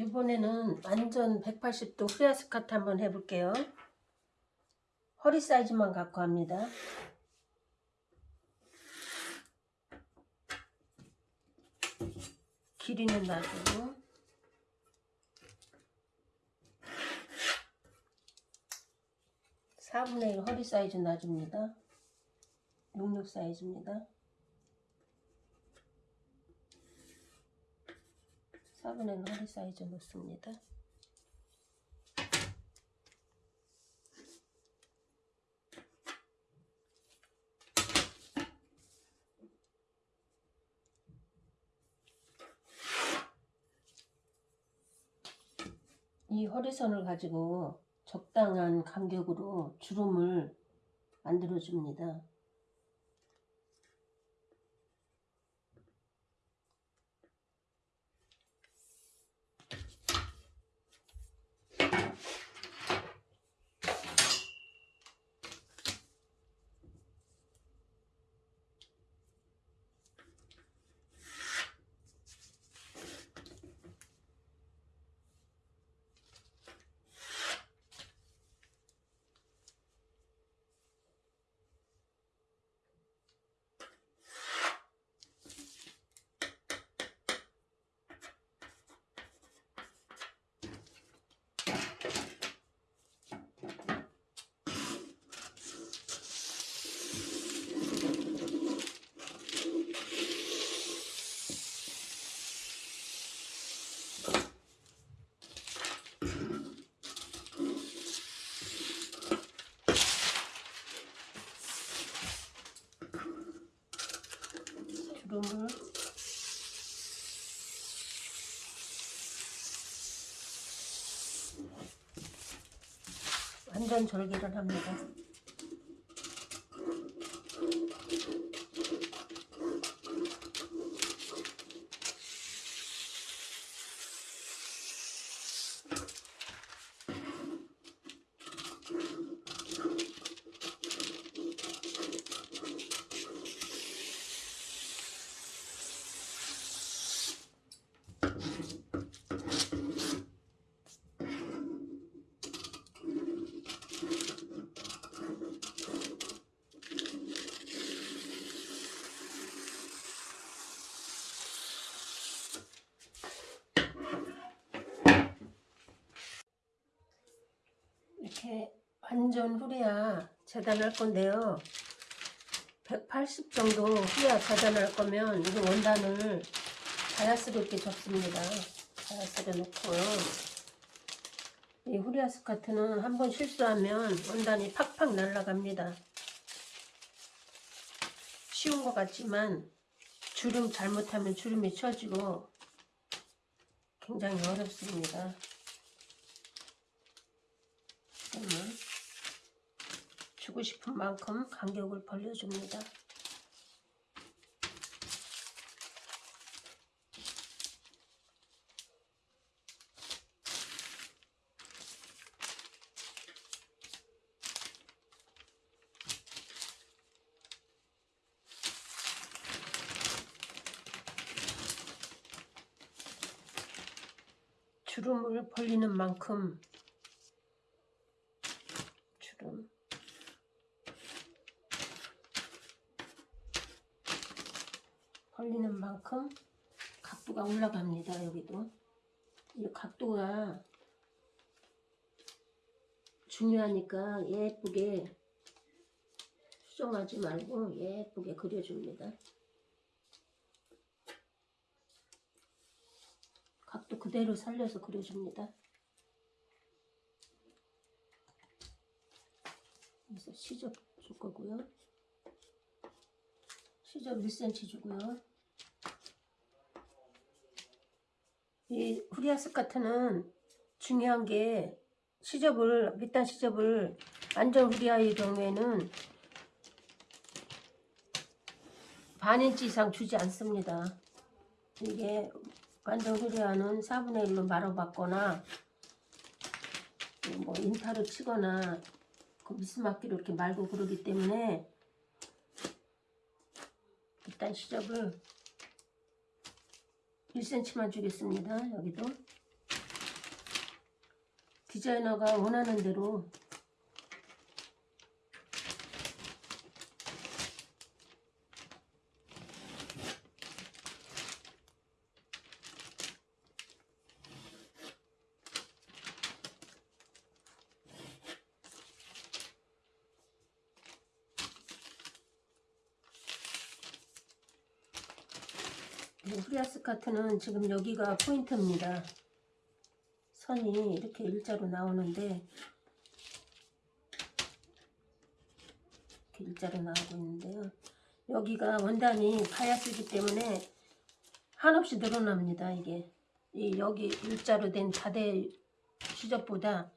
이번에는 완전 180도 후리아 스카트 한번 해볼게요. 허리 사이즈만 갖고 합니다. 길이는 놔두고 4분의 1 허리 사이즈 놔줍니다. 66 사이즈입니다. 4분의 1 허리 사이즈 넣습니다. 이 허리선을 가지고 적당한 간격으로 주름을 만들어 줍니다. 주름을 완전 절개를 합니다. 이렇게 완전 후리야 재단할 건데요. 180 정도 후리야 재단할 거면 이 원단을 자연스럽게 접습니다. 자연스럽게 놓고요. 이 후리아 스커트는 한번 실수하면 원단이 팍팍 날아갑니다. 쉬운 것 같지만 주름 잘못하면 주름이 쳐지고 굉장히 어렵습니다. 그러면 주고 싶은 만큼 간격을 벌려줍니다. 주름을 벌리는 만큼 주름 벌리는 만큼 각도가 올라갑니다 여기도. 이 각도가 중요하니까 예쁘게 수정하지 말고 예쁘게 그려줍니다. 각도 그대로 살려서 그려줍니다 그래서 시접 줄 거고요. 시접 1cm 주고요. 이 후리아 스카트는 중요한 게 시접을 밑단 시접을 완전 후리아의 경우에는 반 인치 이상 주지 않습니다. 이게 완전 후리아는 4분의 1로 말아봤거나 뭐 인타를 치거나 그 그 미스막기로 이렇게 말고 그러기 때문에 일단 시접을 1cm만 주겠습니다. 여기도 디자이너가 원하는 대로 이 후리아스 카트는 지금 여기가 포인트입니다. 선이 이렇게 일자로 나오는데 이렇게 일자로 나오고 있는데요. 여기가 원단이 바야스기 때문에 한없이 늘어납니다. 이게 이 여기 일자로 된 다대 수접보다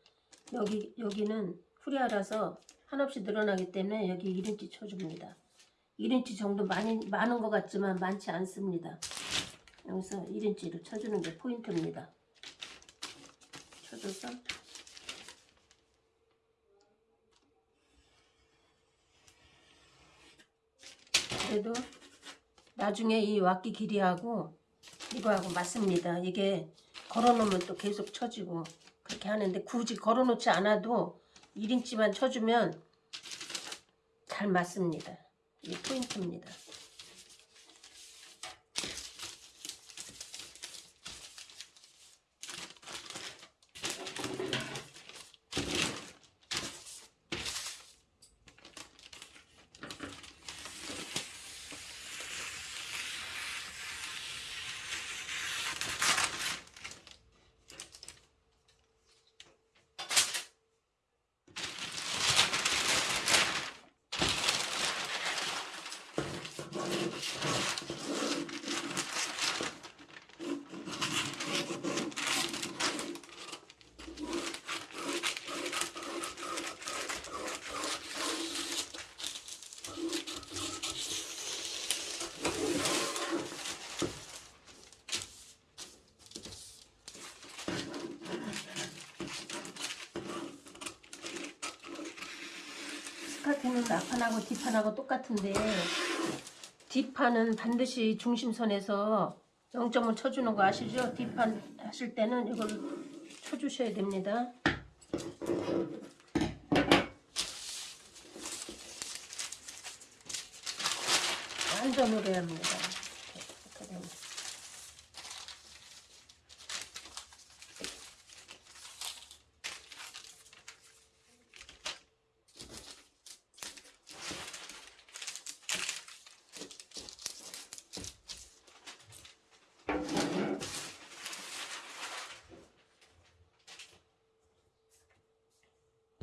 여기 여기는 후리아라서 한없이 늘어나기 때문에 여기 1인치 쳐줍니다. 1인치 정도 많이 많은 것 같지만 많지 않습니다. 여기서 1인치로 쳐주는 게 포인트입니다. 쳐줘서 그래도 나중에 이 왁기 길이하고 이거하고 맞습니다. 이게 걸어놓으면 또 계속 쳐지고 그렇게 하는데 굳이 걸어놓지 않아도 1인치만 쳐주면 잘 맞습니다. 이게 포인트입니다. 스카트는 앞판하고 뒷판하고 똑같은데 뒷판은 반드시 중심선에서 0점을 쳐주는 거 아시죠? 뒷판 하실 때는 이걸 쳐주셔야 됩니다. 완전으로 해야 합니다.